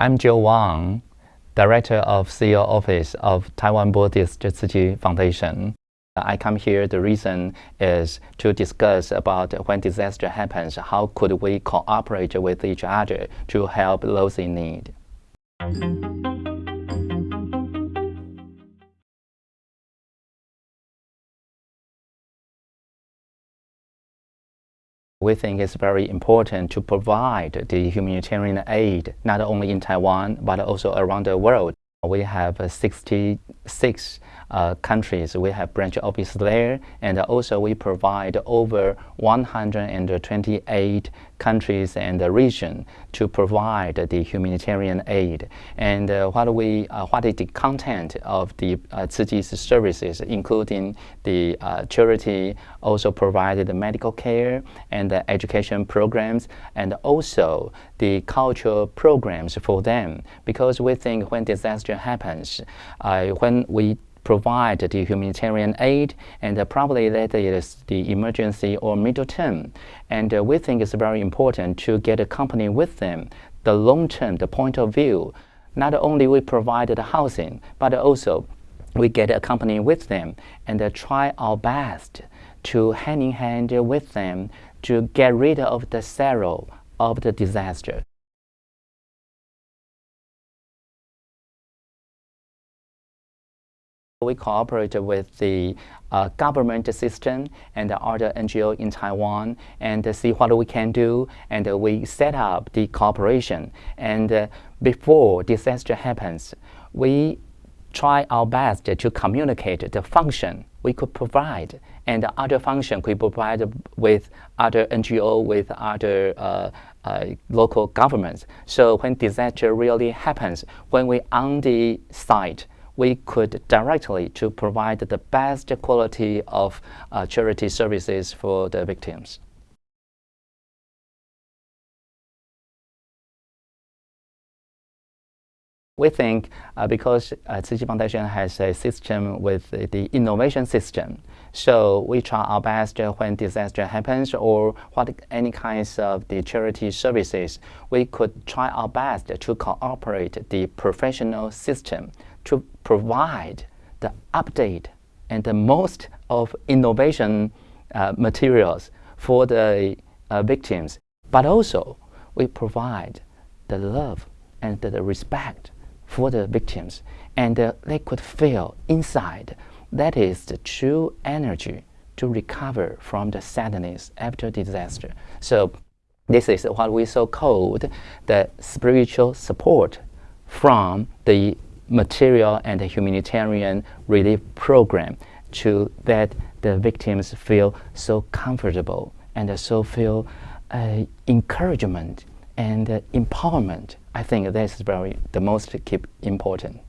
I'm Joe Wang, Director of CEO Office of Taiwan Buddhist Chi Foundation. I come here, the reason is to discuss about when disaster happens, how could we cooperate with each other to help those in need. We think it's very important to provide the humanitarian aid not only in Taiwan but also around the world. We have 66 uh, countries. We have branch office there, and also we provide over 128 countries and the region to provide the humanitarian aid. And uh, what we, uh, what is the content of the uh, services, including the uh, charity, also provided the medical care and the education programs, and also the cultural programs for them. Because we think when disaster happens, uh, we provide the humanitarian aid, and uh, probably that is the emergency or middle term. And uh, we think it's very important to get a company with them, the long term, the point of view. Not only we provide the housing, but also we get a company with them and uh, try our best to hand in hand with them to get rid of the sorrow of the disaster. We cooperate with the uh, government system and other NGO in Taiwan and see what we can do and we set up the cooperation and uh, before disaster happens we try our best to communicate the function we could provide and other function we provide with other NGO, with other uh, uh, local governments. So when disaster really happens, when we on the site, we could directly to provide the best quality of uh, charity services for the victims. We think uh, because uh, Foundation has a system with the innovation system, so we try our best when disaster happens or what any kinds of the charity services, we could try our best to cooperate the professional system to provide the update and the most of innovation uh, materials for the uh, victims, but also we provide the love and the respect for the victims and uh, they could feel inside that is the true energy to recover from the sadness after disaster. So this is what we so called the spiritual support from the material and humanitarian relief program to that the victims feel so comfortable and so feel uh, encouragement and uh, empowerment. I think that's very the most keep important.